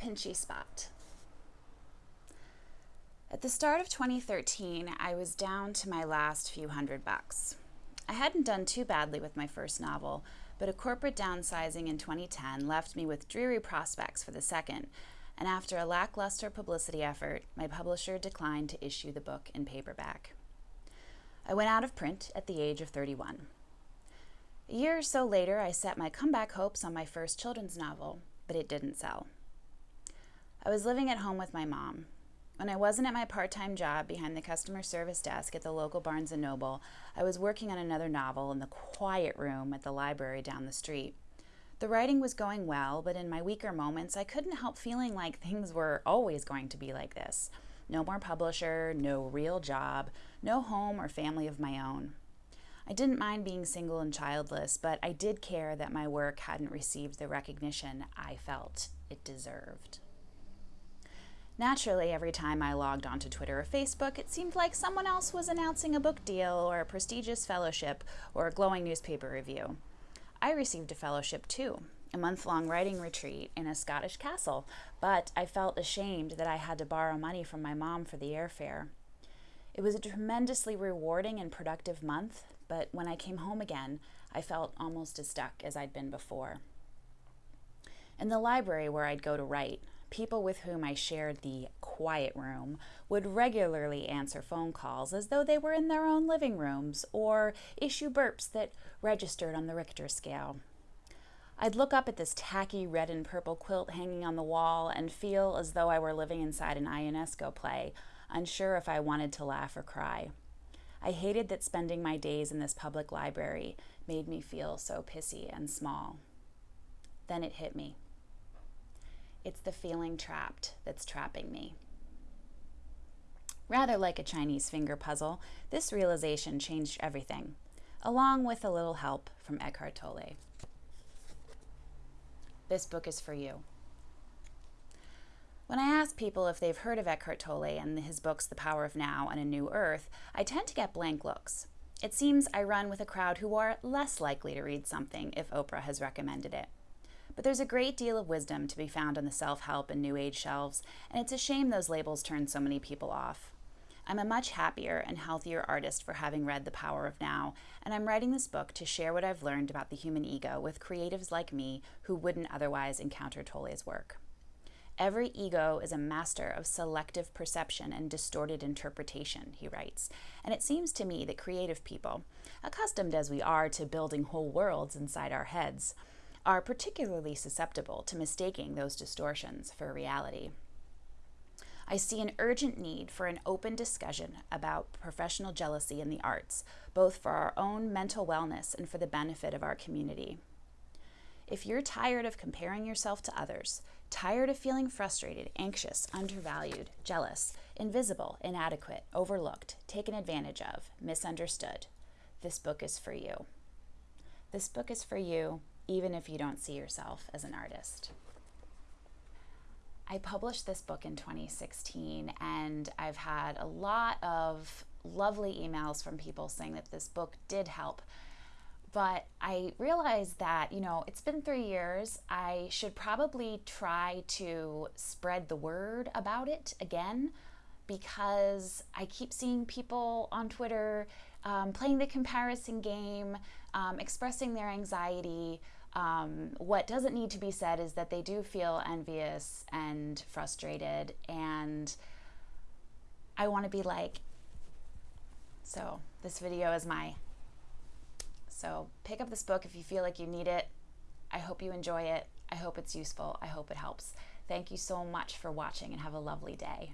pinchy spot. At the start of 2013, I was down to my last few hundred bucks. I hadn't done too badly with my first novel, but a corporate downsizing in 2010 left me with dreary prospects for the second, and after a lackluster publicity effort, my publisher declined to issue the book in paperback. I went out of print at the age of 31. A year or so later, I set my comeback hopes on my first children's novel, but it didn't sell. I was living at home with my mom. When I wasn't at my part-time job behind the customer service desk at the local Barnes & Noble, I was working on another novel in the quiet room at the library down the street. The writing was going well, but in my weaker moments, I couldn't help feeling like things were always going to be like this. No more publisher, no real job, no home or family of my own. I didn't mind being single and childless, but I did care that my work hadn't received the recognition I felt it deserved. Naturally, every time I logged onto Twitter or Facebook, it seemed like someone else was announcing a book deal or a prestigious fellowship or a glowing newspaper review. I received a fellowship too, a month long writing retreat in a Scottish castle, but I felt ashamed that I had to borrow money from my mom for the airfare. It was a tremendously rewarding and productive month, but when I came home again, I felt almost as stuck as I'd been before. In the library where I'd go to write, people with whom I shared the quiet room would regularly answer phone calls as though they were in their own living rooms or issue burps that registered on the Richter scale. I'd look up at this tacky red and purple quilt hanging on the wall and feel as though I were living inside an Ionesco play, unsure if I wanted to laugh or cry. I hated that spending my days in this public library made me feel so pissy and small. Then it hit me. It's the feeling trapped that's trapping me. Rather like a Chinese finger puzzle, this realization changed everything, along with a little help from Eckhart Tolle. This book is for you. When I ask people if they've heard of Eckhart Tolle and his books The Power of Now and A New Earth, I tend to get blank looks. It seems I run with a crowd who are less likely to read something if Oprah has recommended it. But there's a great deal of wisdom to be found on the self-help and new age shelves, and it's a shame those labels turn so many people off. I'm a much happier and healthier artist for having read The Power of Now, and I'm writing this book to share what I've learned about the human ego with creatives like me who wouldn't otherwise encounter Tolle's work. Every ego is a master of selective perception and distorted interpretation, he writes. And it seems to me that creative people, accustomed as we are to building whole worlds inside our heads, are particularly susceptible to mistaking those distortions for reality. I see an urgent need for an open discussion about professional jealousy in the arts, both for our own mental wellness and for the benefit of our community. If you're tired of comparing yourself to others, tired of feeling frustrated, anxious, undervalued, jealous, invisible, inadequate, overlooked, taken advantage of, misunderstood, this book is for you. This book is for you even if you don't see yourself as an artist. I published this book in 2016 and I've had a lot of lovely emails from people saying that this book did help but I realized that, you know, it's been three years. I should probably try to spread the word about it again because I keep seeing people on Twitter um, playing the comparison game, um, expressing their anxiety. Um, what doesn't need to be said is that they do feel envious and frustrated, and I want to be like, so this video is my so pick up this book if you feel like you need it. I hope you enjoy it. I hope it's useful. I hope it helps. Thank you so much for watching and have a lovely day.